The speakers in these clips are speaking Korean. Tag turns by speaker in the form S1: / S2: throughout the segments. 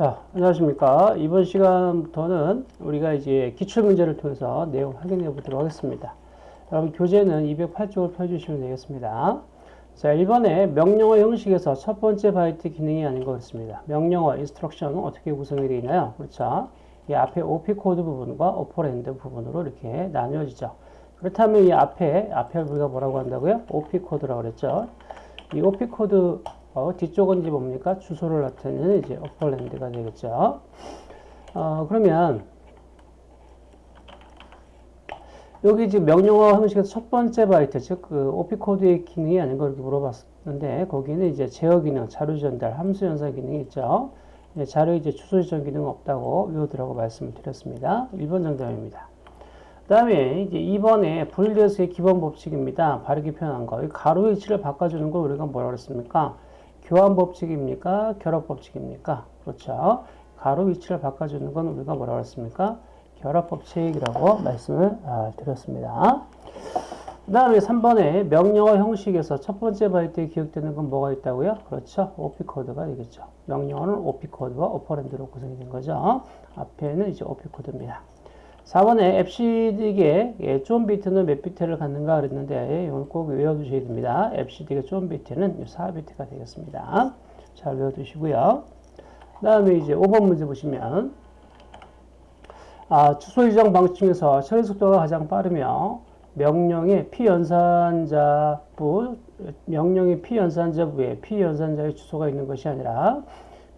S1: 자, 안녕하십니까. 이번 시간부터는 우리가 이제 기출문제를 통해서 내용 확인해 보도록 하겠습니다. 여러분, 교재는 208쪽을 펴주시면 되겠습니다. 자, 1번에 명령어 형식에서 첫 번째 바이트 기능이 아닌 것 같습니다. 명령어, instruction은 어떻게 구성이 되어 있나요? 그렇죠. 이 앞에 OP 코드 부분과 operand 부분으로 이렇게 나뉘어지죠. 그렇다면 이 앞에, 앞에 우리가 뭐라고 한다고요? OP 코드라고 그랬죠. 이 OP 코드 어, 뒤쪽은 이제 뭡니까? 주소를 나타내는 이제 operand가 되겠죠. 어, 그러면 여기 지금 명령어 형식에서 첫 번째 바이트, 즉, 그, OP 코드의 기능이 아닌 걸 이렇게 물어봤는데, 거기는 이제 제어 기능, 자료 전달, 함수 연산 기능이 있죠. 예, 자료 이제 주소 지정 기능 없다고 외우더라고 말씀을 드렸습니다. 1번 정답입니다. 그 다음에 이제 2번에 불 대수의 기본 법칙입니다. 바르게 표현한 거. 괄호 위치를 바꿔주는 걸 우리가 뭐라고 그랬습니까? 교환 법칙입니까? 결합 법칙입니까? 그렇죠. 괄호 위치를 바꿔주는 건 우리가 뭐라고 했습니까? 결합 법칙이라고 말씀을 아, 드렸습니다. 그 다음에 3번에 명령어 형식에서 첫 번째 바이트에 기억되는 건 뭐가 있다고요? 그렇죠. OP코드가 되겠죠. 명령어는 OP코드와 operand로 구성이 된 거죠. 앞에는 이제 OP코드입니다. 4번에 앱시딕에 예, 좀 비트는 몇 비트를 갖는가 그랬는데 이건 꼭 외워두셔야 됩니다. EBCDIC의 zone 비트는 4비트가 되겠습니다. 잘 외워두시고요. 그 다음에 이제 5번 문제 보시면 아, 주소 지정 방식 중에서 처리 속도가 가장 빠르며 명령의 피연산자부 명령의 피연산자부에 피연산자의 주소가 있는 것이 아니라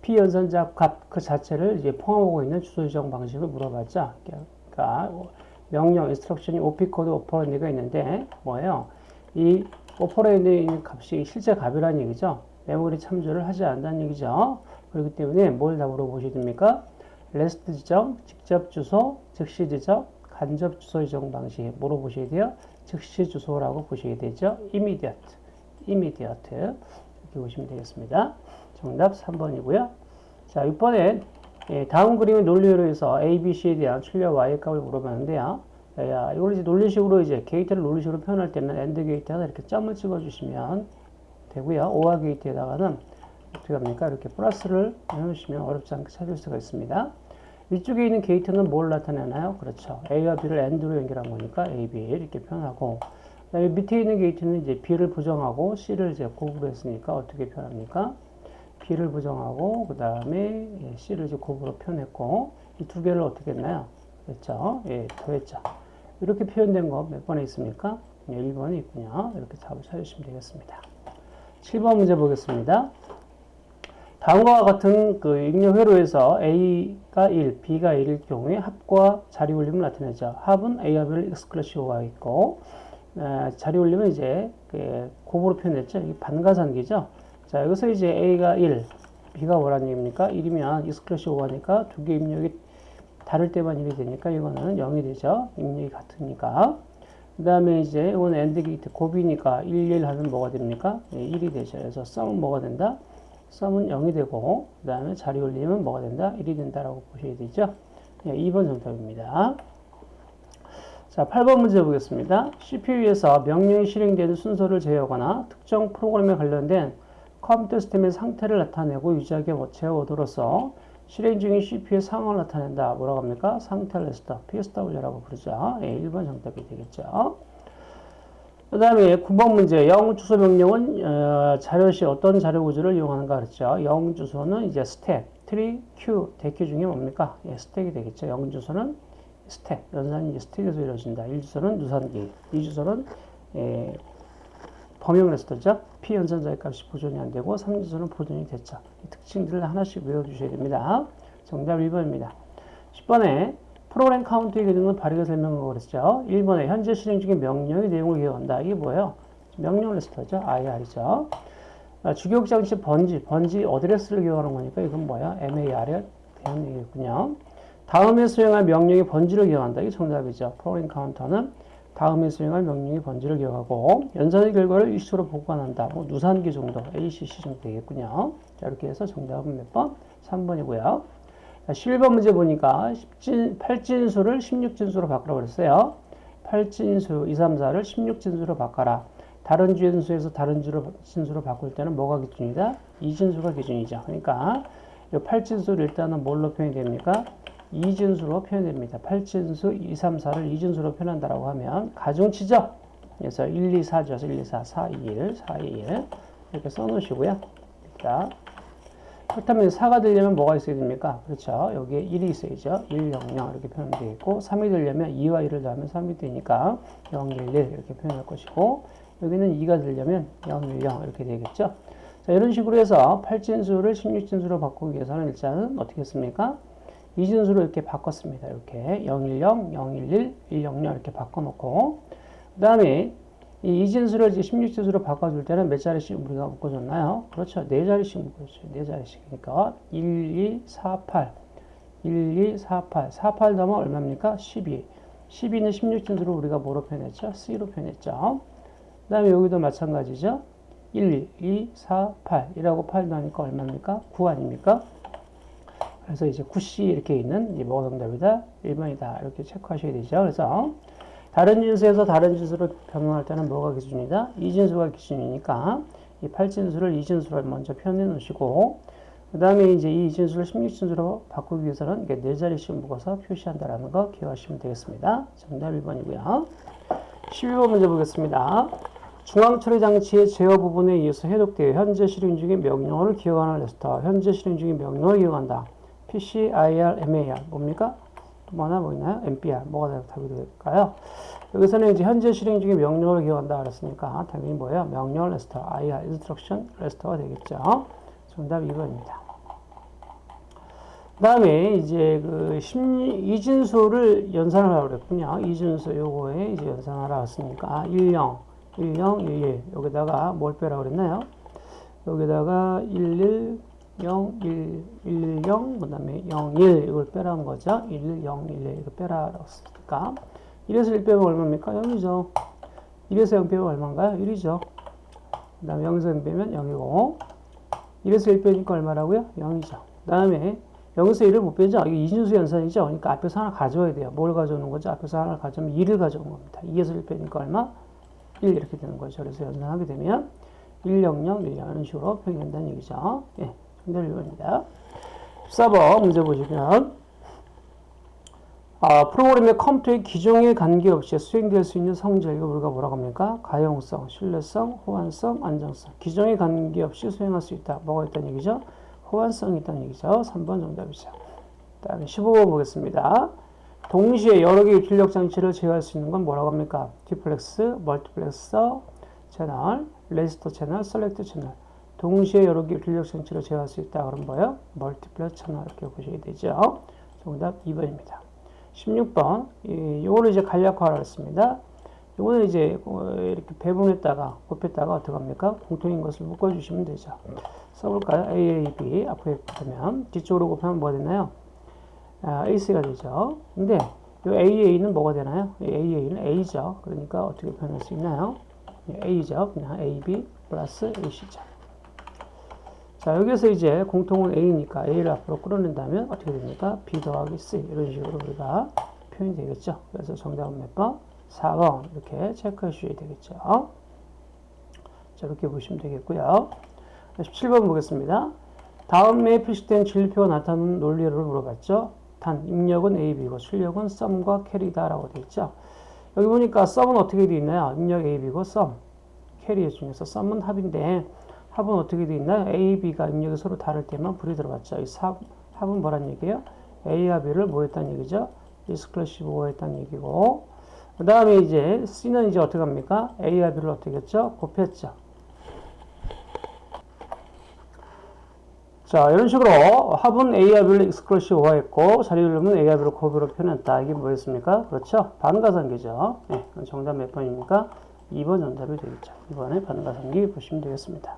S1: 피연산자 값 그 자체를 이제 포함하고 있는 주소 지정 방식을 물어봤죠 그러니까 명령, instruction이 OP 코드 operand가 있는데 뭐예요? 이 있는 값이 실제 값이라는 얘기죠. 메모리 참조를 하지 않는다는 얘기죠. 그렇기 때문에 뭐라고 보셔야 됩니까? 레지스터 지정, 직접 주소, 즉시 지정, 간접 주소 지정 방식 물어보셔야 돼요. 즉시 주소라고 보셔야 되죠. immediate, immediate 이렇게 보시면 되겠습니다. 정답 3번이고요. 자, 6번에 예, 다음 그림의 논리회로에서 A, B, C에 대한 출력 Y의 값을 물어봤는데요. 야, 이걸 이제 논리식으로 이제 게이트를 논리식으로 표현할 때는 AND 게이트에다 이렇게 점을 찍어주시면 되고요. OR 게이트에다가는 어떻게 합니까? 이렇게 플러스를 해놓으시면 어렵지 않게 찾을 수가 있습니다. 위쪽에 있는 게이트는 뭘 나타내나요? 그렇죠. A와 B를 AND로 연결한 거니까 A, B 이렇게 표현하고 그다음에 밑에 있는 게이트는 이제 B를 부정하고 C를 이제 곱했으니까 어떻게 표현합니까? B를 부정하고 그 다음에 예, C를 이제 곱으로 표현했고 이 두 개를 어떻게 했나요? 그렇죠? 예, 더했죠. 이렇게 표현된 거 몇 번에 있습니까? 예, 1번에 있군요. 이렇게 답을 찾으시면 되겠습니다. 7번 문제 보겠습니다. 다음과 같은 그 입력 회로에서 A가 1, B가 1일 경우에 합과 자리 올림을 나타내죠. 합은 A와 B를 익스클래시오가 있고 에, 자리 올림은 이제 그 곱으로 표현했죠. 이게 반가산기죠. 자, 여기서 이제 A가 1, B가 뭐라는 얘기입니까? 1이면 exclusive OR하니까 두 개 입력이 다를 때만 1이 되니까 이거는 0이 되죠. 입력이 같으니까. 그 다음에 이제 이건 AND 게이트 곱이니까 1, 1 하면 뭐가 됩니까? 예, 1이 되죠. 그래서 sum은 뭐가 된다? sum은 0이 되고 그 다음에 자리 올리면 뭐가 된다? 1이 된다라고 보셔야 되죠. 예, 2번 정답입니다. 자, 8번 문제 보겠습니다. CPU에서 명령이 실행되는 순서를 제어하거나 특정 프로그램에 관련된 컴퓨터 시스템의 상태를 나타내고 유지하게 제어 word로서 실행 중인 CPU의 상황을 나타낸다. 뭐라고 합니까? 상태 레지스터, PSW라고 부르죠. 예, 1번 정답이 되겠죠. 그 다음에 9번 문제, 영 주소 명령은 어, 자료실 어떤 자료 구조를 이용하는가 그랬죠. 영 주소는 이제 스택, 트리, 큐, deque 중에 뭡니까? 예, 스택이 되겠죠. 영 주소는 스택, 연산이 스택에서 이루어진다. 1 주소는 누산기, 2 주소는 예, 범용 레지스터죠. 피연산자의 값이 보존이 안 되고 3주소는 보존이 됐죠. 이 특징들을 하나씩 외워주셔야 됩니다. 정답 1번입니다. 10번에 프로그램 카운트의 기능은 바르게 설명하고 그랬죠. 1번에 현재 실행 중인 명령의 내용을 기억한다. 이게 뭐예요? 명령 레지스터죠. IR이죠. 아, 주기억 장치 번지, 번지 어드레스를 기억하는 거니까 이건 뭐야? MAR에 대한 얘기겠군요. 다음에 수행할 명령의 번지를 기억한다. 이게 정답이죠. 프로그램 카운터는 다음에 수행할 명령의 번지를 기억하고 연산의 결과를 일시로 보관한다. 뭐 누산기 정도, ACC 정도 되겠군요. 자, 이렇게 해서 정답은 몇 번? 3번이고요. 자, 11번 문제 보니까 10진, 8진수를 16진수로 바꾸라 그랬어요. 8진수 2, 3, 4를 16진수로 바꿔라. 다른 진수에서 다른 진수로 바꿀 때는 뭐가 기준이다? 2진수가 기준이죠. 그러니까 이 팔진수를 일단은 뭘로 표현이 됩니까? 이진수로 표현됩니다. 팔진수 2, 3, 4를 이진수로 표현한다라고 하면 가중치죠. 그래서 1, 2, 4죠. 1, 2, 4, 4, 2, 1, 4, 2, 1 이렇게 써놓으시고요. 자, 그렇다면 4가 되려면 뭐가 있어야 됩니까? 그렇죠. 여기에 1이 있어야죠. 1, 0, 0 이렇게 표현되겠고 3이 되려면 2와 1을 더하면 3이 되니까 0, 1, 1 이렇게 표현할 것이고 여기는 2가 되려면 0, 1, 0 이렇게 되겠죠. 자, 이런 식으로 해서 8진수를 16진수로 바꾸기 위해서는 일단은 어떻게 했습니까? 이진수로 이렇게 바꿨습니다. 이렇게 010, 011, 100 이렇게 바꿔놓고 그 다음에 이 이진수를 이제 16진수로 바꿔줄 때는 몇 자리씩 우리가 묶어줬나요? 그렇죠. 네 자리씩 묶어줬어요. 네 자리씩이니까 1, 2, 4, 8 1, 2, 4, 8 4, 8 더하면 얼마입니까? 12 12는 16진수로 우리가 뭐로 표현했죠? C로 표현했죠. 그 다음에 여기도 마찬가지죠. 1, 2, 4, 8 1하고 8 더하니까 얼마입니까? 9 아닙니까? 그래서 이제 9C 이렇게 있는 이 뭐가 정답이다? 1번이다. 이렇게 체크하셔야 되죠. 그래서 다른 진수에서 다른 진수로 변경할 때는 뭐가 기준이다? 이 진수가 기준이니까 이 8진수를 이 진수로 먼저 표현해 놓으시고 그 다음에 이제 이 이진수를 16진수로 바꾸기 위해서는 이게 네 자리씩 묶어서 표시한다라는 거 기억하시면 되겠습니다. 정답 1번이고요. 12번 문제 보겠습니다. 중앙 처리 장치의 제어 부분에 의해서 해독되어 현재 실행 중인 명령어를 기억하는 레스터. 현재 실행 중인 명령어를 기억한다. PC, IR, MAR 뭡니까? 또 뭐나 뭐 있나요? MPR 뭐가 답이 될까요? 여기서는 이제 현재 실행 중인 명령어를 기억한다 그랬으니까 당연히 뭐예요? 명령 레스터, IR, instruction 레스터가 되겠죠. 정답 2번입니다. 그 다음에 이제 그 심리, 이진수를 연산하라고 그랬군요. 이진수 요거에 이제 연산하라 했으니까 10, 10, 11 여기다가 뭘 빼라고 그랬나요? 여기다가 11 0, 1, 1, 0, 그 다음에 0, 1 이걸 빼라는 거죠. 1, 0, 1, 1 이거 빼라고 했으니까 1에서 1 빼면 얼마입니까? 0이죠. 1에서 0 빼면 얼마인가요? 1이죠. 그 다음에 0에서 0 빼면 0이고 1에서 1 빼니까 얼마라고요? 0이죠. 그 다음에 0에서 1을 못 빼죠. 이게 이진수 연산이죠. 그러니까 앞에서 하나 가져와야 돼요. 뭘 가져오는 거죠? 앞에서 하나 가져오면 2를 가져온 겁니다. 2에서 1 빼니까 얼마? 1 이렇게 되는 거죠. 그래서 연산하게 되면 1, 0, 0, 1, 0 이런 식으로 표현된다는 얘기죠. 예. 정답 1번입니다. 14번 문제 보시면 아, 프로그램의 컴퓨터의 기종에 관계없이 수행될 수 있는 성질 이거 우리가 뭐라고 합니까? 가용성, 신뢰성, 호환성, 안정성 기종에 관계없이 수행할 수 있다. 뭐가 있다는 얘기죠? 호환성이 있다는 얘기죠. 3번 정답이죠. 다음에 15번 보겠습니다. 동시에 여러 개의 출력 장치를 제어할 수 있는 건 뭐라고 합니까? duplex, multiplexer, 채널, 레지스터 채널, select 채널 동시에 여러 개의 출력 장치를 제어할 수 있다. 그럼 뭐예요? multiplex 채널 이렇게 보셔야 되죠. 정답 2번입니다. 16번 이거를 이제 간략화를 했습니다. 이거는 이제 이렇게 배분했다가 곱했다가 어떻게 합니까? 공통인 것을 묶어주시면 되죠. 써볼까요? A, A, B 앞에 붙으면 뒤쪽으로 곱하면 뭐가 되나요? 아, AC가 되죠. 근데 이 AA는 뭐가 되나요? AA는 A죠. 그러니까 어떻게 표현할 수 있나요? A죠. 그냥 AB 플러스 AC죠. 자, 여기서 이제 공통은 A니까 A를 앞으로 끌어낸다면 어떻게 됩니까? B 더하기 C. 이런 식으로 우리가 표현이 되겠죠. 그래서 정답은 몇 번? 4번. 이렇게 체크해 주셔야 되겠죠. 자, 이렇게 보시면 되겠고요. 17번 보겠습니다. 다음에 표시된 진리표가 나타나는 논리를 물어봤죠. 단, 입력은 A, B고 출력은 sum과 carry다라고 되어 있죠. 여기 보니까 sum은 어떻게 되어 있나요? 입력 A, B고 sum. carry 중에서 sum은 합인데 합은 어떻게 되어 있나요? A, B가 입력이 서로 다를 때만 불이 들어갔죠. 이 합, 합은 뭐란 얘기예요? A와 B를 뭐 했다는 얘기죠? exclusive 뭐 했다는 얘기고 그 다음에 이제 C는 이제 어떻게 합니까? A와 B를 어떻게 했죠? 곱했죠. 자, 이런 식으로 합은 A와 B를 익스클러시브화 했고 자리 흐름은 A와 B를 곱으로 표현했다. 이게 뭐였습니까? 그렇죠? 반가상계죠. 네, 정답 몇 번입니까? 2번 정답이 되겠죠. 2번에 반가상기 보시면 되겠습니다.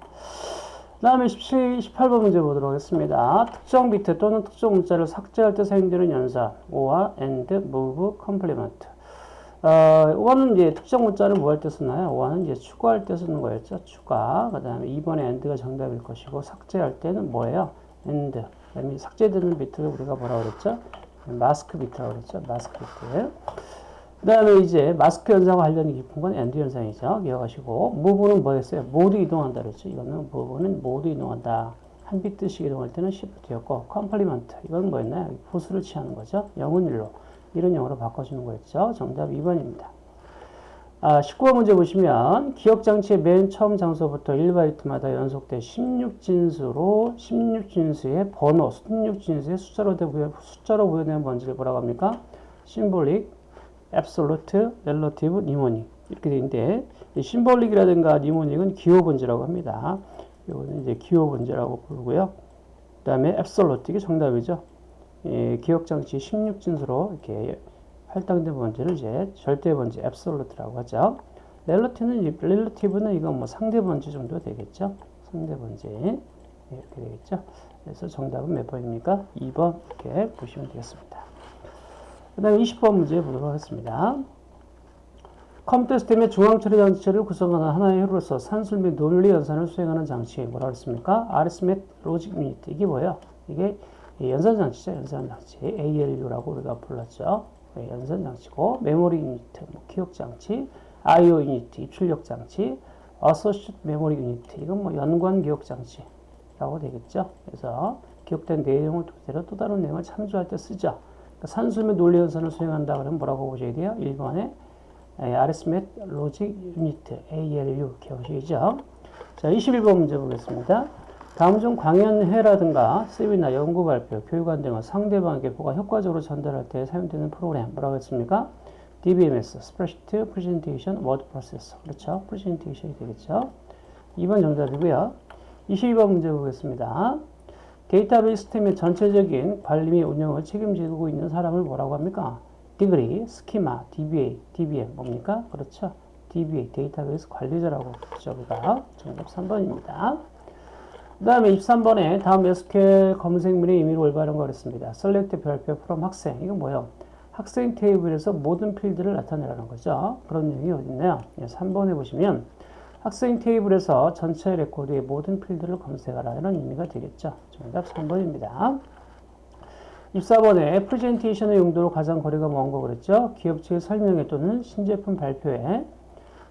S1: 그 다음에 17, 18번 문제 보도록 하겠습니다. 특정 비트 또는 특정 문자를 삭제할 때 사용되는 연산 or, and, move, complement 어, 5는 이제 특정 문자를 뭐 할 때 쓰나요? 5는 이제 추가할 때 쓰는 거였죠. 추가. 그 다음에 2번에 and가 정답일 것이고 삭제할 때는 뭐예요? and. 삭제되는 비트를 우리가 뭐라고 그랬죠? 마스크 비트라고 그랬죠. 마스크 비트. 그 다음에 이제 마스크 현상과 관련이 깊은 건 AND 현상이죠. 기억하시고. move는 뭐였어요? 모두 이동한다 그랬죠. 이거는 move는 모두 이동한다. 한 비트씩 이동할 때는 shift였고 complement 이건 뭐였나요? 보수를 취하는 거죠. 0은 1로 1은 영으로 바꿔주는 거였죠. 정답 2번입니다. 아, 19번 문제 보시면 기억장치의 맨 처음 장소부터 1바이트마다 연속돼 16진수로 16진수의 번호, 16진수의 숫자로, 숫자로 부여되는 번지를 뭐라고 합니까? symbolic, absolute, relative, mnemonic 이렇게 되는데 symbolic이라든가 mnemonic은 기호 번지라고 합니다. 이거는 이제 기호 번지라고 부르고요. 그 다음에 absolute 이게 정답이죠. 예, 기억장치 16진수로 이렇게 할당된 번지를 이제 절대 번지, absolute라고 하죠. relative는, relative는 이건 뭐 상대 번지 정도 되겠죠. 상대 번지. 네, 이렇게 되겠죠. 그래서 정답은 몇 번입니까? 2번 이렇게 보시면 되겠습니다. 그 다음에 20번 문제 보도록 하겠습니다. 컴퓨터 시스템의 중앙 처리 장치를 구성하는 하나의 회로서 산술 및 논리 연산을 수행하는 장치 뭐라고 했습니까? arithmetic logic unit 이게 뭐예요? 이게 연산 장치죠. 연산 장치 ALU라고 우리가 불렀죠. 네, 연산 장치고 메모리 유니트, 뭐 기억 장치, I/O unit, 입출력 장치, associative 메모리 유니트 이건 뭐 연관 기억 장치라고 되겠죠. 그래서 기억된 내용을 토대로 또 다른 내용을 참조할 때 쓰죠. 그러니까 산술 및 논리 연산을 수행한다 그러면 뭐라고 보셔야 돼요? 1번에 arithmetic logic unit ALU 기억이죠. 자, 21번 문제 보겠습니다. 다음 중 강연회라든가 세미나, 연구 발표, 교육안 등을 상대방에게 보가 효과적으로 전달할 때 사용되는 프로그램 뭐라고 했습니까? DBMS, Spreadsheet Presentation Word Processor. 그렇죠? 프레젠테이션이 되겠죠? 2번 정답이고요. 22번 문제 보겠습니다. 데이터베이스 시스템의 전체적인 관리 및 운영을 책임지고 있는 사람을 뭐라고 합니까? degree, 스키마, DBA, DBM 뭡니까? 그렇죠? DBA, 데이터베이스 관리자라고 부르죠. 우리가 정답 3번입니다. 그 다음에 23번에 다음 SQL 검색문의 의미를 올바른 거랬습니다. select 별표 from 학생. 이건 뭐예요? 학생 테이블에서 모든 필드를 나타내라는 거죠. 그런 내용이 어디 있나요? 3번에 보시면 학생 테이블에서 전체 레코드의 모든 필드를 검색하라 이런 의미가 되겠죠. 정답 3번입니다. 24번에 프레젠테이션의 용도로 가장 거리가 먼 거 그랬죠. 기업체의 설명회 또는 신제품 발표회,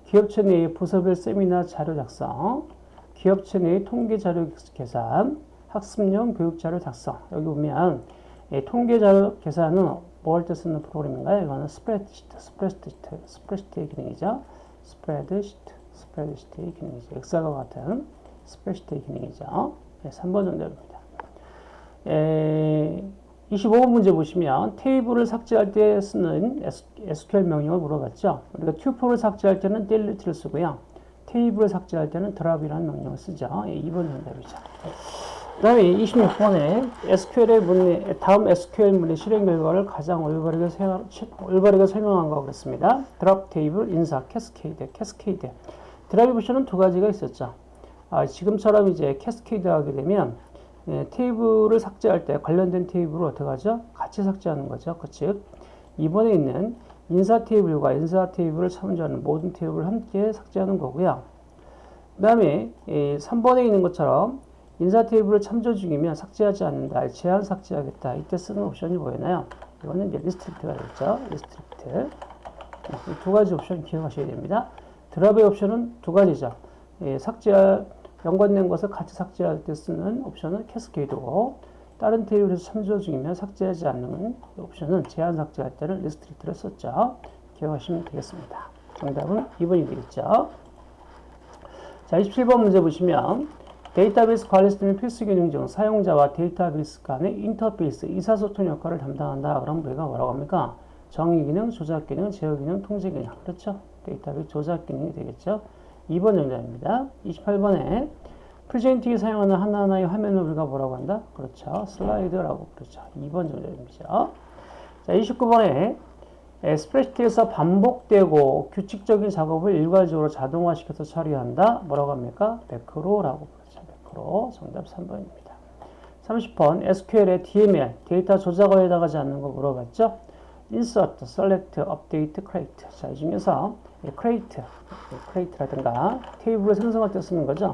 S1: 기업체 내의 부서별 세미나 자료 작성, 기업체 내의 통계 자료 계산, 학습용 교육 자료 작성. 여기 보면 예, 통계 자료 계산은 뭐할때 쓰는 프로그램인가요? 이거는 스프레드시트, 스프레드시트, 스프레드시트의 기능이죠. 스프레드시트, 스프레드시트의 기능이죠. 엑셀과 같은 스프레드시트의 기능이죠. 네, 3번 정답입니다. 에, 25번 문제 보시면 테이블을 삭제할 때 쓰는 SQL 명령을 물어봤죠. 우리가 tuple을 삭제할 때는 delete를 쓰고요. 테이블을 삭제할 때는 drop이라는 명령을 쓰죠. 2번 예, 정답이죠. 그 다음에 26번에 SQL의 문의, 다음 SQL 문의 실행 결과를 가장 올바르게, 세, 올바르게 설명한 거 그랬습니다. DROP TABLE, 인사, CASCADE, CASCADE. DROP 옵션은 두 가지가 있었죠. 아, 지금처럼 이제 CASCADE 하게 되면 예, 테이블을 삭제할 때 관련된 테이블을 어떻게 하죠? 같이 삭제하는 거죠. 그 즉, 이번에 있는 인사 테이블과 인사 테이블을 참조하는 모든 테이블을 함께 삭제하는 거고요. 그 다음에 3번에 있는 것처럼 인사 테이블을 참조 중이면 삭제하지 않는다. 제한 삭제하겠다. 이때 쓰는 옵션이 뭐였나요? 이거는 이제 RESTRICT가 됐죠. RESTRICT. 두 가지 옵션 기억하셔야 됩니다. DROP의 옵션은 두 가지죠. 예, 삭제 연관된 것을 같이 삭제할 때 쓰는 옵션은 CASCADE고 다른 테이블에서 참조 중이면 삭제하지 않는 옵션은 제한 삭제할 때는 RESTRICT를 썼죠. 기억하시면 되겠습니다. 정답은 2번이 되겠죠. 자, 27번 문제 보시면 데이터베이스 관리 시스템의 필수 기능 중 사용자와 데이터베이스 간의 인터페이스, 의사소통 역할을 담당한다. 그럼 우리가 뭐라고 합니까? 정의 기능, 조작 기능, 제어 기능, 통제 기능. 그렇죠? 데이터베이스 조작 기능이 되겠죠? 2번 정답입니다. 28번에 프레젠팅이 사용하는 하나하나의 화면을 우리가 뭐라고 한다? 그렇죠. 슬라이드라고 그렇죠. 2번 정답입니다. 자, 29번에 스프레시트에서 반복되고 규칙적인 작업을 일괄적으로 자동화시켜서 처리한다. 뭐라고 합니까? 매크로라고 매크로. 정답 3번입니다. 30번 SQL의 DML 데이터 조작을 해당하지 않는 거 물어봤죠? insert, select, update, create. 자, 이 중에서 create, create라든가 테이블을 생성할 때 쓰는 거죠.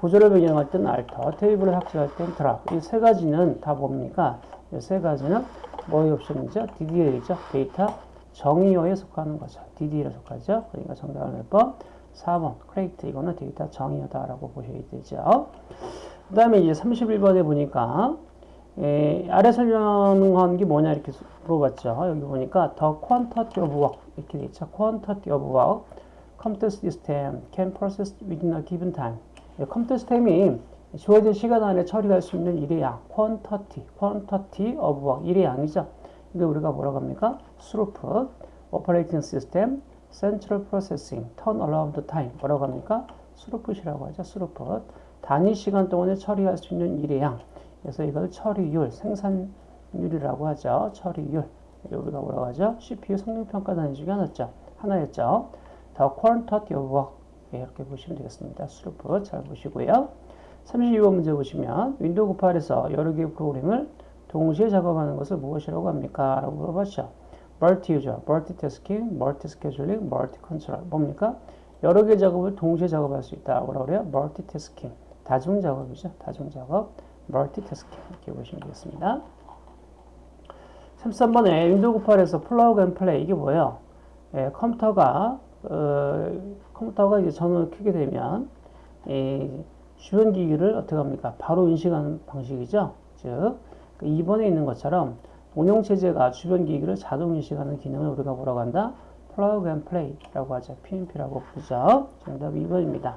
S1: 구조를 변경할 때는 alter, 테이블을 삭제할 때는 drop. 이 세 가지는 다 뭡니까? 이 세 가지는 뭐의 옵션이죠? DDL이죠. 데이터 정의어에 속하는 거죠. DDL에 속하죠. 그러니까 정답은 몇 번? 4번. create 이거는 데이터 정의어다라고 보셔야 되죠. 그 다음에 이제 31번에 보니까 에, 아래 설명한 게 뭐냐 이렇게 물어봤죠. 여기 보니까 the quantity of work 이렇게 돼 있죠. quantity of work computer system can process within a given time. 예, 컴퓨터 시스템이 주어진 시간 안에 처리할 수 있는 일의 양, quantity, quantity of work, 일의 양이죠. 이게 우리가 뭐라고 합니까? throughput, operating system, central processing, turnaround time, 뭐라고 합니까? throughput이라고 하죠. throughput. 단위 시간 동안에 처리할 수 있는 일의 양. 그래서 이걸 처리율, 생산율이라고 하죠. 처리율. 우리가 뭐라고 하죠? CPU 성능평가 단위 중에 하나였죠. 하나였죠. The quantity of work. 예, 이렇게 보시면 되겠습니다. throughput 잘 보시고요. 32번 문제 보시면 윈도우 98에서 여러 개의 프로그램을 동시에 작업하는 것을 무엇이라고 합니까? 라고 물어봤죠. Multi-user, multitasking, multi-scheduling, multi-control. 뭡니까? 여러 개 작업을 동시에 작업할 수 있다. 뭐라고 그래요? multitasking. 다중 작업이죠. 다중 작업. multitasking. 이렇게 보시면 되겠습니다. 33번에 윈도우 98에서 plug and play. 이게 뭐예요? 예, 컴퓨터가, 어, 컴퓨터가 이제 전원을 켜게 되면, 이 주변 기기를 어떻게 합니까? 바로 인식하는 방식이죠. 즉, 2번에 그 있는 것처럼 운영체제가 주변 기기를 자동 인식하는 기능을 우리가 뭐라고 한다? plug and play라고 하죠. PNP라고 부르죠. 정답 2번입니다.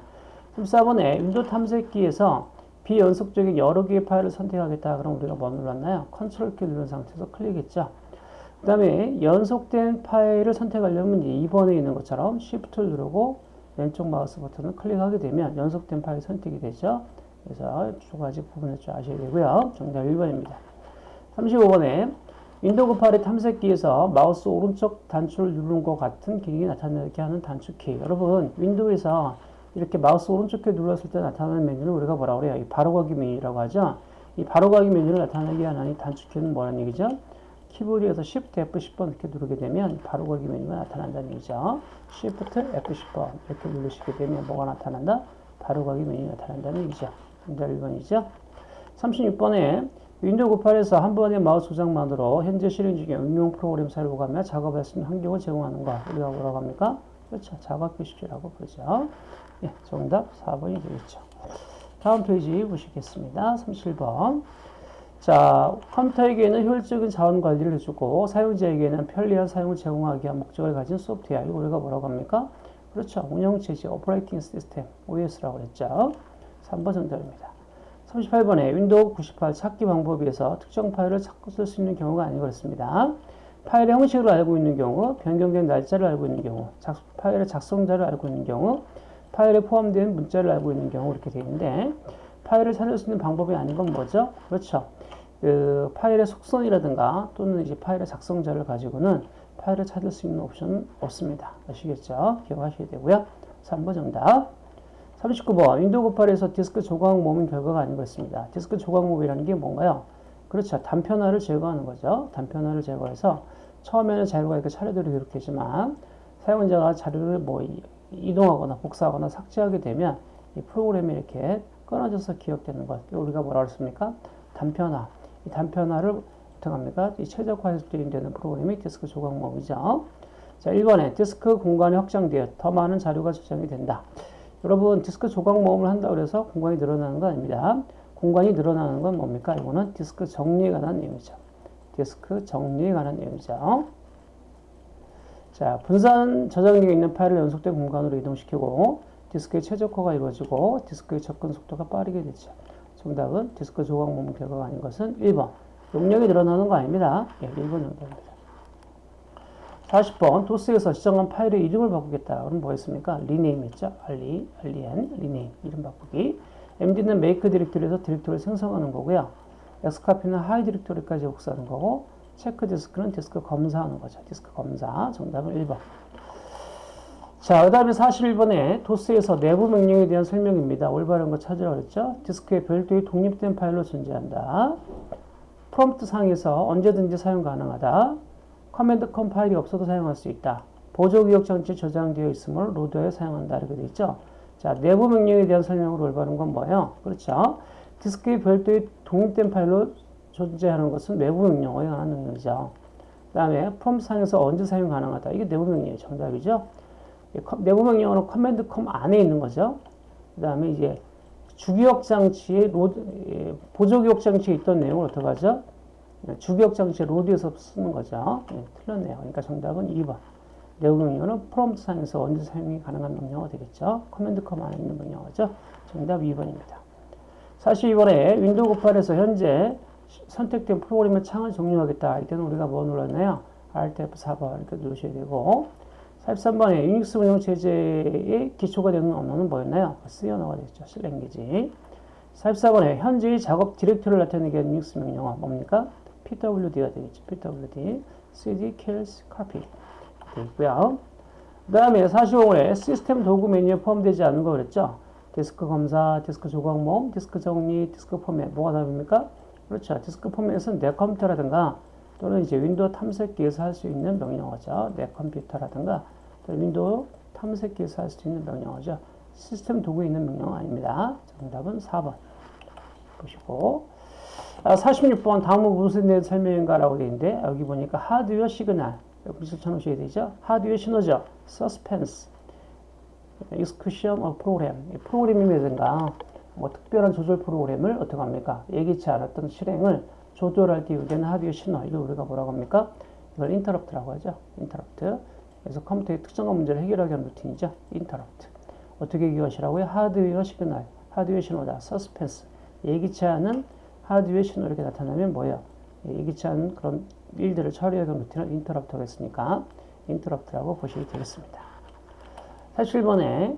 S1: 14번에 윈도우 탐색기에서 비연속적인 여러 개의 파일을 선택하겠다. 그럼 우리가 뭐 눌렀나요? 컨트롤 키 누른 상태에서 클릭했죠. 그 다음에 연속된 파일을 선택하려면 2번에 있는 것처럼 Shift를 누르고 왼쪽 마우스 버튼을 클릭하게 되면 연속된 파일이 선택이 되죠. 그래서 두 가지 부분을 좀 아셔야 되고요. 정답 1번입니다. 35번에 98의 탐색기에서 마우스 오른쪽 단추를 누르는 것 같은 기능이 나타나게 하는 단축키. 여러분, 윈도우에서 이렇게 마우스 오른쪽 키 눌렀을 때 나타나는 메뉴를 우리가 뭐라고 그래요? 이 바로가기 메뉴라고 하죠. 이 바로가기 메뉴를 나타나게 하는 이 단축키는 뭐라는 얘기죠? 키보드에서 Shift F10번 이렇게 누르게 되면 바로가기 메뉴가 나타난다는 얘기죠. Shift F10번 이렇게 누르시게 되면 뭐가 나타난다? 바로가기 메뉴가 나타난다는 얘기죠. 정답 1번이죠. 36번에 윈도우 98에서 한 번의 마우스 조작만으로 현재 실행 중에 응용 프로그램 사용하며 작업할 수 있는 환경을 제공하는 것. 우리가 뭐라고 합니까? 그렇죠. 작업 표시라고 부르죠. 예, 정답 4번이 되겠죠. 다음 페이지 보시겠습니다. 37번. 자, 컴퓨터에게는 효율적인 자원 관리를 해주고 사용자에게는 편리한 사용을 제공하기 위한 목적을 가진 소프트웨어. 이거 우리가 뭐라고 합니까? 그렇죠. 운영체제, operating system, OS라고 그랬죠. 3번 정답입니다. 38번에 윈도우 98 찾기 방법에서 특정 파일을 찾고 쓸 수 있는 경우가 아니고 그렇습니다. 파일의 형식을 알고 있는 경우, 변경된 날짜를 알고 있는 경우, 작, 파일의 작성자를 알고 있는 경우, 파일에 포함된 문자를 알고 있는 경우 이렇게 되어 있는데 파일을 찾을 수 있는 방법이 아닌 건 뭐죠? 그렇죠. 그 파일의 속성이라든가 또는 이제 파일의 작성자를 가지고는 파일을 찾을 수 있는 옵션은 없습니다. 아시겠죠? 기억하셔야 되고요. 3번 정답. 39번 윈도우 98에서 디스크 조각 모음 결과가 아닌 것입니다. 디스크 조각 모음이라는 게 뭔가요? 그렇죠. 단편화를 제거하는 거죠. 단편화를 제거해서 처음에는 자료가 이렇게 차례대로 기록되지만 사용자가 자료를 뭐 이동하거나 복사하거나 삭제하게 되면 이 프로그램이 이렇게 끊어져서 기억되는 것. 우리가 뭐라 그랬습니까? 단편화. 이 단편화를 어떻게 합니까? 이 최적화해서 되는 프로그램이 디스크 조각 모음이죠. 자, 1번에 디스크 공간이 확장되어 더 많은 자료가 저장이 된다. 여러분 디스크 조각 모음을 한다 그래서 공간이 늘어나는 거 아닙니다. 공간이 늘어나는 건 뭡니까? 이거는 디스크 정리에 관한 내용이죠. 디스크 정리에 관한 내용이죠. 자, 분산 저장되어 있는 파일을 연속된 공간으로 이동시키고 디스크의 최적화가 이루어지고 디스크의 접근 속도가 빠르게 되죠. 정답은 디스크 조각 모음 결과가 아닌 것은 1번. 용량이 늘어나는 거 아닙니다. 예, 1번 정답입니다. 40번 도스에서 지정한 파일의 이름을 바꾸겠다. 그럼 뭐였습니까? rename 했죠. RE, REN, rename 이름 바꾸기. md는 make 디렉토리에서 디렉토리를 생성하는 거고요. xcopy는 하위 디렉토리까지 복사하는 거고 check disk는 디스크 검사하는 거죠. 디스크 검사. 정답은 1번. 자, 그 다음에 41번에 도스에서 내부 명령에 대한 설명입니다. 올바른 거 찾으라고 그랬죠. 디스크에 별도의 독립된 파일로 존재한다. 프롬프트 상에서 언제든지 사용 가능하다. command com 파일이 없어도 사용할 수 있다. 보조 기억 장치 저장되어 있으므로 로드에 사용한다. 이렇게 돼 있죠. 자, 내부 명령에 대한 설명으로 올바른 건 뭐예요? 그렇죠. 디스크의 별도의 독립된 파일로 존재하는 것은 외부 명령어에 관한 능력이죠. 그 다음에 프롬프트 상에서 언제 사용 가능하다. 이게 내부 명령의 정답이죠. 내부 명령어는 command com 안에 있는 거죠. 그 다음에 이제 주기억 로드, 예, 보조 기억 장치에 있던 내용을 어떻게 하죠? 예, 주기억 장치 로드에서 쓰는 거죠. 예, 틀렸네요. 그러니까 정답은 2번. 내부 명령어는 프롬프트 상에서 언제 사용이 가능한 명령어가 되겠죠. command com 안에 있는 명령어죠. 정답 2번입니다. 사실 이번에 윈도우 98에서 현재 선택된 프로그램의 창을 종료하겠다. 이때는 우리가 뭐 눌렀나요? Alt F4번 이렇게 누르셔야 되고 43번에 유닉스 운영 체제의 기초가 되는 언어는 뭐였나요? C 언어가 되겠죠. C language. 44번에 현재의 작업 디렉터리를 나타내게 하는 유닉스 명령어 뭡니까? PWD가 되겠죠. PWD. CD kills copy. 되고요. 그 다음에 45번에 시스템 도구 메뉴에 포함되지 않은 거 그랬죠? 디스크 검사, 디스크 조각모음, 디스크 정리, 디스크 포맷 뭐가 답입니까? 그렇죠. 디스크 포맷은 내 컴퓨터라든가 또는 이제 윈도우 탐색기에서 할 수 있는 명령어죠. 내 컴퓨터라든가 또는 윈도우 탐색기에서 할 수 있는 명령어죠. 시스템 도구에 있는 명령어 아닙니다. 정답은 4번 보시고 아, 46번 다음은 무슨 내 설명인가라고 되어 있는데 여기 보니까 hardware signal 여기서 쳐놓으셔야 되죠. 하드웨어 신호죠. suspends execution of program 프로그래밍이라든가 뭐 특별한 조절 프로그램을 어떻게 합니까? 예기치 않았던 실행을 조절할 때 유대는 하드웨어 신호 이걸 우리가 뭐라고 합니까? 이걸 인터럽트라고 하죠. 인터럽트. 그래서 컴퓨터의 특정한 문제를 해결하기 위한 루틴이죠. 인터럽트. 어떻게 기억하시라고요? hardware signal, 하드웨어 신호다. suspends. 예기치 않은 하드웨어 신호 이렇게 나타나면 뭐예요? 예기치 그런 일들을 처리하기 위한 루틴을 인터럽트가 했으니까 인터럽트라고 보시면 되겠습니다. 47번에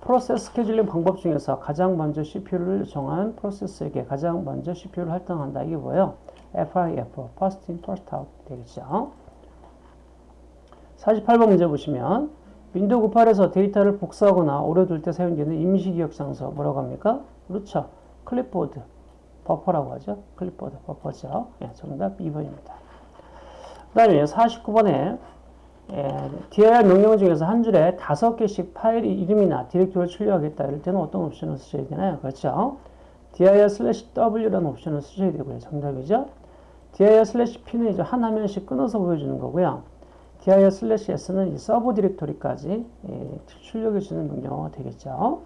S1: 프로세스 스케줄링 방법 중에서 가장 먼저 CPU를 정한 프로세스에게 가장 먼저 CPU를 할당한다. 이게 뭐예요? FIFO, First In, First Out 되겠죠. 48번 문제 보시면 윈도우 98에서 데이터를 복사하거나 오래 둘때 사용되는 임시 기억 장소 뭐라고 합니까? 그렇죠. 클립보드, 버퍼라고 하죠. 클립보드, 버퍼죠. 예, 정답 2번입니다. 그 다음에 49번에 예, dir 명령 중에서 한 줄에 다섯 개씩 파일 이름이나 디렉토리를 출력하겠다. 이럴 때는 어떤 옵션을 쓰셔야 되나요? 그렇죠. dir slash w라는 옵션을 쓰셔야 되고요. 정답이죠. dir slash p는 이제 한 화면씩 끊어서 보여주는 거고요. dir slash s는 서브 디렉토리까지 예, 출력해주는 명령어가 되겠죠.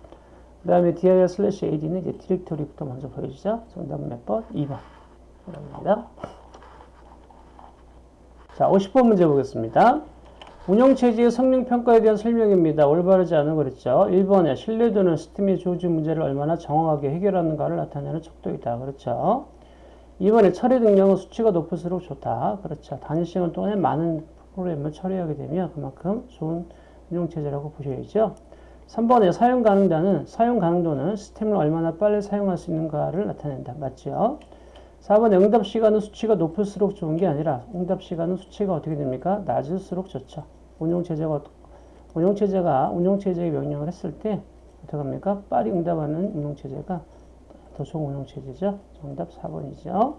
S1: 그 다음에 dir slash ad는 이제 디렉토리부터 먼저 보여주죠. 정답은 몇 번? 2번. 입니다 자, 50번 문제 보겠습니다. 운영체제의 성능평가에 대한 설명입니다. 올바르지 않은 거 그랬죠. 1번에 신뢰도는 시스템의 조지 문제를 얼마나 정확하게 해결하는가를 나타내는 척도이다. 그렇죠. 2번에 처리 능력은 수치가 높을수록 좋다. 그렇죠. 단위 시간 동안에 많은 프로그램을 처리하게 되면 그만큼 좋은 운영체제라고 보셔야죠. 3번에 사용 가능도는 사용 가능도는 시스템을 얼마나 빨리 사용할 수 있는가를 나타낸다. 맞죠? 4번에 응답 시간은 수치가 높을수록 좋은 게 아니라 응답 시간은 수치가 어떻게 됩니까? 낮을수록 좋죠. 운용체제가, 운용체제가 운용체제의 명령을 했을 때 어떻게 합니까? 빨리 응답하는 운용체제가 더 좋은 운용체제죠. 정답 4번이죠.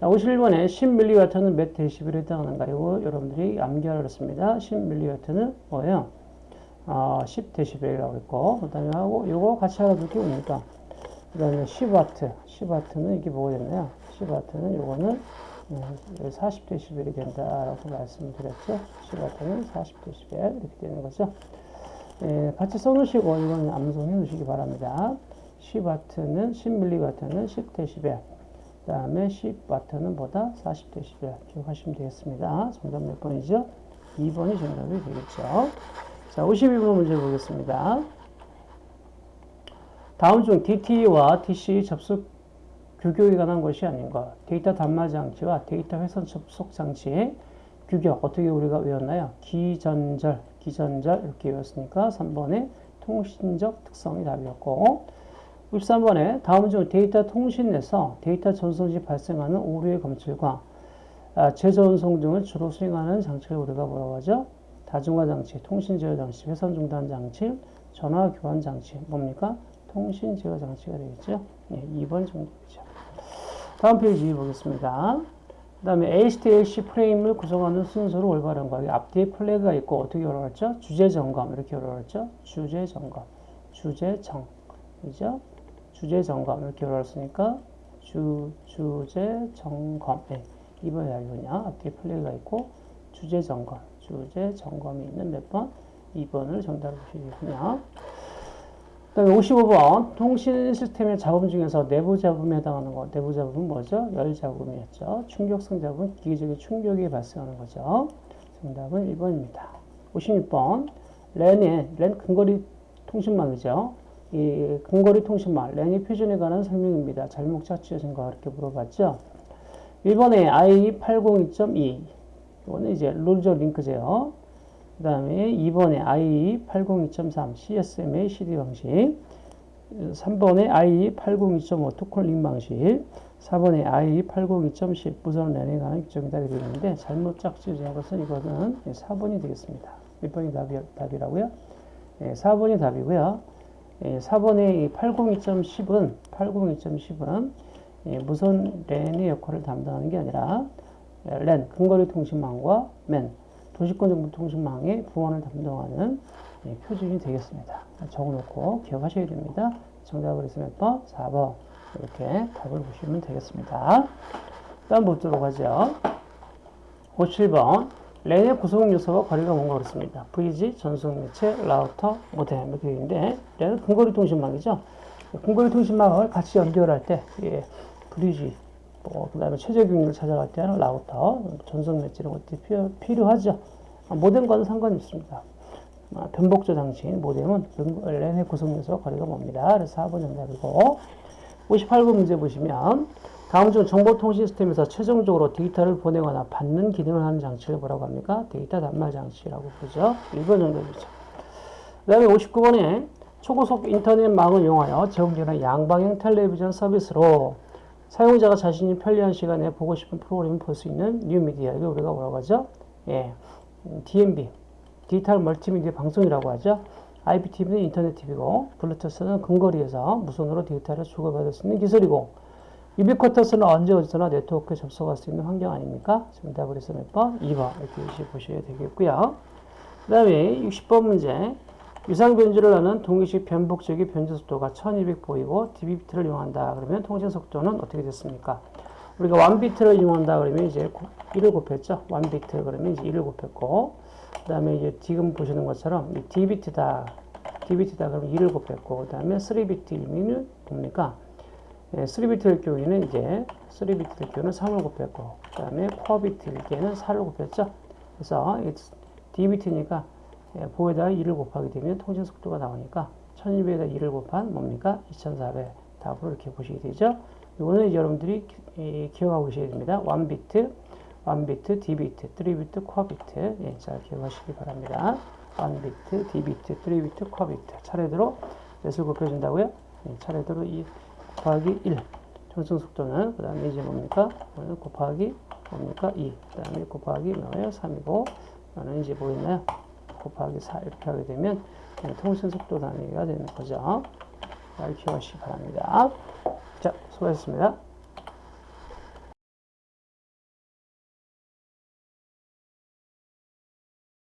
S1: 51번에 10mW는 몇 데시벨에 해당하는가? 이거 여러분들이 암기하라 그랬습니다. 10mW는 뭐예요? 어, 10데시벨이라고 했고, 그 다음에 하고, 이거 같이 알아둘 게 뭡니까? 그 다음에 10W. 10W는 이게 뭐가 됐나요? 10W는 요거는 40dB이 된다라고 말씀드렸죠. 10W는 40dB 이렇게 되는 거죠. 예, 같이 써놓으시고 이건 암송해 놓으시기 바랍니다. 10W는 10mW는 10dB 그 다음에 10W는 보다 40dB 기억하시면 되겠습니다. 정답 몇 번이죠? 2번이 정답이 되겠죠. 자, 52번 문제 보겠습니다. 다음 중 DT와 TC 접속 규격에 관한 것이 아닌가. 데이터 단말 장치와 데이터 회선 접속 장치의 규격 어떻게 우리가 외웠나요? 기전절, 기전절 이렇게 외웠으니까 3번에 통신적 특성이 답이었고 63번에 다음 중 데이터 통신에서 데이터 전송 시 발생하는 오류의 검출과 아, 재전송 등을 주로 수행하는 장치를 우리가 뭐라고 하죠? 다중화 장치, 통신 제어 장치, 회선 중단 장치, 전화 교환 장치 뭡니까? 통신 제어 장치가 되겠죠. 네, 2번 정도이죠. 다음 페이지 보겠습니다. 그 다음에 HDLC 프레임을 구성하는 순서로 올바른 거. 앞뒤에 플래그가 있고 어떻게 열어놨죠? 주제 점검 이렇게 열어놨죠? 주제 점검, 주제 정, 그죠? 주제 점검 이렇게 열어놨으니까 주 주제 점검. 네, 이번에 알겠냐? 앞뒤에 플래그가 있고 주제 점검, 주제 점검이 있는 몇 번? 2번을 정답으로 보시겠군요. 그 다음에 55번 통신 시스템의 잡음 중에서 내부 잡음에 해당하는 거 내부 잡음은 뭐죠? 열 잡음이었죠. 충격성 잡음은 기계적인 충격이 발생하는 거죠. 정답은 1번입니다. 56번 랜의 랜 근거리 통신망이죠. 이 근거리 통신망 랜이 표준에 관한 설명입니다. 잘못 찾으신 거 이렇게 물어봤죠. 1번에 i802.2 이거는 이제 룰저 링크제요. 그 다음에 2번에 i802.3 CSMA CD 방식 3번에 i802.5 투콜링 방식 4번에 i802.10 무선 랜에 관한 규정이 답이 되는데 잘못 짝지어진 것은 이거는 4번이 되겠습니다. 몇 번이 답이, 답이라고요? 예, 4번이 답이고요. 예, 4번의 802.10은 802.10은 예, 무선 랜의 역할을 담당하는 게 아니라 예, 랜 근거리 통신망과 맨 도시권 정보 통신망의 부원을 담당하는 예, 표준이 되겠습니다. 적어놓고 기억하셔야 됩니다. 정답을 했으면 몇 번? 4번 이렇게 답을 보시면 되겠습니다. 다음 보도록 하죠. 57번 랜의 구성 요소와 거리가 먼 거 그렇습니다. VG, 전송 매체, 라우터, 모뎀 이렇게 있는데 랜은 근거리 통신망이죠. 근거리 통신망을 같이 연결할 때 예, 브리지, 뭐, 그 다음에 최저 경로를 찾아갈 때는 라우터, 전송 매체 이런 것들이 필요, 필요하죠. 아, 모뎀과는 상관이 없습니다. 아, 변복조 장치인 모뎀은 랜의 구성 요소와 거리가 멉니다. 그래서 4번 정답이고 58번 문제 보시면 다음 중 정보통신 시스템에서 최종적으로 데이터를 보내거나 받는 기능을 하는 장치를 뭐라고 합니까? 데이터 단말 장치라고 부르죠. 1번 정답이죠. 그 다음에 59번에 초고속 인터넷망을 이용하여 제공되는 양방향 텔레비전 서비스로 사용자가 자신이 편리한 시간에 보고 싶은 프로그램을 볼 수 있는 뉴미디어. 이거 우리가 뭐라고 하죠? 예, DMB. 디지털 멀티미디어 방송이라고 하죠. IPTV는 인터넷 TV고, 블루투스는 근거리에서 무선으로 데이터를 주고받을 수 있는 기술이고, 유비쿼터스는 언제 어디서나 네트워크에 접속할 수 있는 환경 아닙니까? 정답을 해서 몇 번? 2번. 이렇게 보셔야 되겠고요. 그 다음에 60번 문제. 유상 변주를 하는 동의식 변복적인 변주 속도가 1200 보이고 dbit를 이용한다. 그러면 통신 속도는 어떻게 됐습니까? 우리가 1비트를 이용한다. 그러면 이제 1을 곱했죠. 1비트 그러면 이제 1을 곱했고 그 다음에 이제 지금 보시는 것처럼 이 dbit다. dbit다 그러면 2를 곱했고 그 다음에 3비트이면 뭡니까? 예, 3비트일 경우에는 이제 3비트일 경우는 3을 곱했고 그 다음에 4비트일 경우에는 4를 곱했죠. 그래서 dibit니까 예, 보에다가 2를 곱하게 되면 통신 속도가 나오니까 1200에다 2를 곱한 뭡니까? 2400 답으로 이렇게 보시게 되죠. 이거는 여러분들이 기, 기억하고 계셔야 됩니다. 1비트, 1비트, dibit, 3비트, quadbit 예, 잘 기억하시기 바랍니다. 1비트, dibit, 3비트, quadbit 차례대로 몇을 곱해준다고요? 예, 차례대로 2 곱하기 1 전송 속도는 그 다음에 이제 뭡니까? 곱하기 뭡니까? 2그 다음에 곱하기 뭐예요? 3이고 이거는 이제 뭐였나요? 곱하기 4 이렇게 하게 되면 통신 속도 단위가 되는 거죠. 잘 기억하시기 바랍니다. 자, 수고하셨습니다.